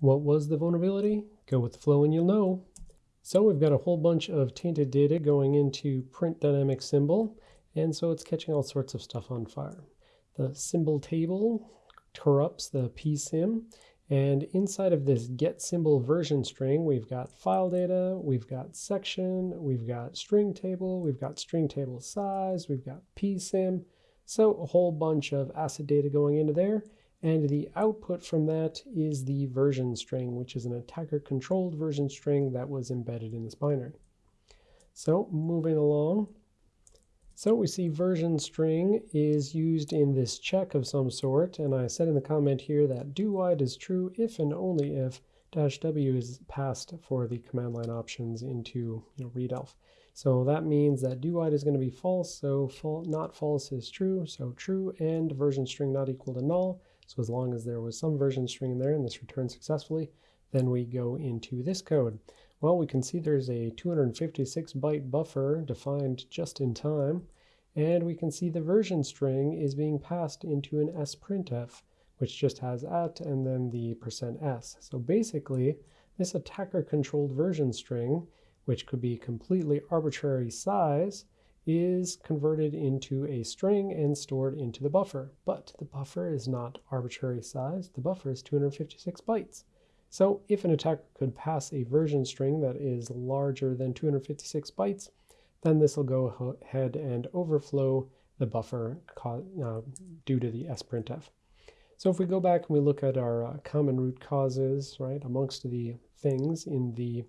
What was the vulnerability? Go with the flow and you'll know. So we've got a whole bunch of tainted data going into print dynamic symbol, and so it's catching all sorts of stuff on fire. The symbol table corrupts the psym, and inside of this get symbol version string, we've got file data, we've got section, we've got string table, we've got string table size, we've got psym. so a whole bunch of ACID data going into there. And the output from that is the version string, which is an attacker-controlled version string that was embedded in this binary. So moving along. So we see version string is used in this check of some sort, and I said in the comment here that do wide is true if and only if dash w is passed for the command line options into you know, readelf. So that means that do wide is going to be false, so fal not false is true, so true and version string not equal to null. So as long as there was some version string in there and this returned successfully, then we go into this code. Well, we can see there's a 256 byte buffer defined just in time, and we can see the version string is being passed into an sprintf, which just has at and then the percent %s. So basically, this attacker-controlled version string, which could be completely arbitrary size, is converted into a string and stored into the buffer. But the buffer is not arbitrary size. The buffer is 256 bytes. So if an attacker could pass a version string that is larger than 256 bytes, then this will go ahead and overflow the buffer uh, due to the sprintf. So if we go back and we look at our uh, common root causes, right, amongst the things in the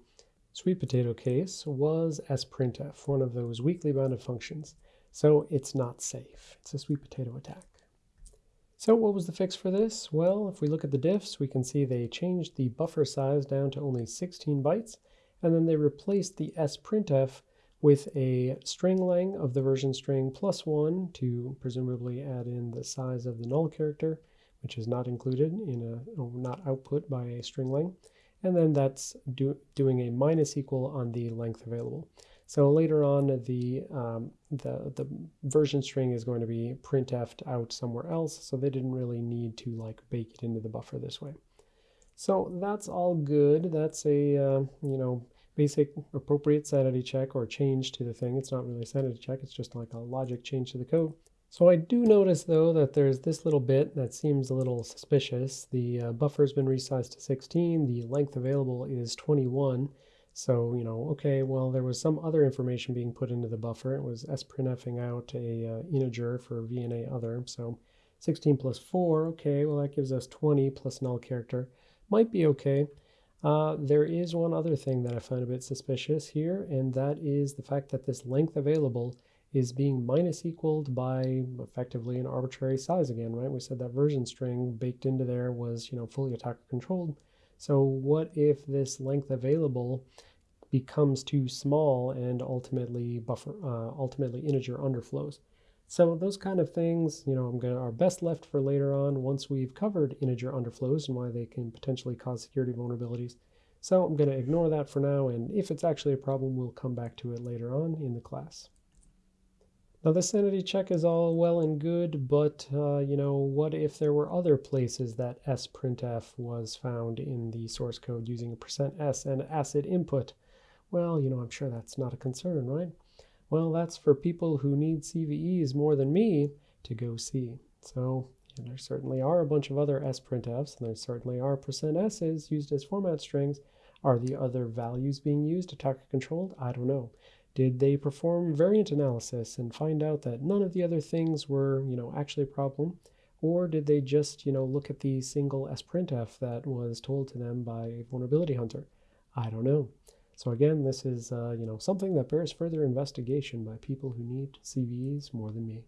Sweet potato case was sprintf, one of those weakly bounded functions. So it's not safe. It's a sweet potato attack. So what was the fix for this? Well, if we look at the diffs, we can see they changed the buffer size down to only 16 bytes, and then they replaced the sprintf with a string lang of the version string plus one to presumably add in the size of the null character, which is not included in a, not output by a string lang and then that's do, doing a minus equal on the length available. So later on, the, um, the, the version string is going to be printf'd out somewhere else, so they didn't really need to like bake it into the buffer this way. So that's all good. That's a, uh, you know, basic appropriate sanity check or change to the thing. It's not really a sanity check, it's just like a logic change to the code. So I do notice though that there's this little bit that seems a little suspicious. The uh, buffer's been resized to 16, the length available is 21. So, you know, okay, well, there was some other information being put into the buffer. It was sprintfing out a uh, integer for VNA other. So 16 plus 4, okay, well, that gives us 20 plus null character. Might be okay. Uh, there is one other thing that I find a bit suspicious here, and that is the fact that this length available is being minus equaled by effectively an arbitrary size again, right? We said that version string baked into there was, you know, fully attacker controlled. So what if this length available becomes too small and ultimately buffer, uh, ultimately integer underflows? So those kind of things, you know, I'm gonna are best left for later on once we've covered integer underflows and why they can potentially cause security vulnerabilities. So I'm gonna ignore that for now, and if it's actually a problem, we'll come back to it later on in the class. Now the sanity check is all well and good, but uh, you know, what if there were other places that sprintf was found in the source code using a percent %s and ACID input? Well, you know, I'm sure that's not a concern, right? Well, that's for people who need CVEs more than me to go see. So there certainly are a bunch of other sprintfs, and there certainly are percent %s's used as format strings. Are the other values being used attacker controlled? I don't know. Did they perform variant analysis and find out that none of the other things were, you know, actually a problem? Or did they just, you know, look at the single sprintf that was told to them by a vulnerability hunter? I don't know. So again, this is, uh, you know, something that bears further investigation by people who need CVEs more than me.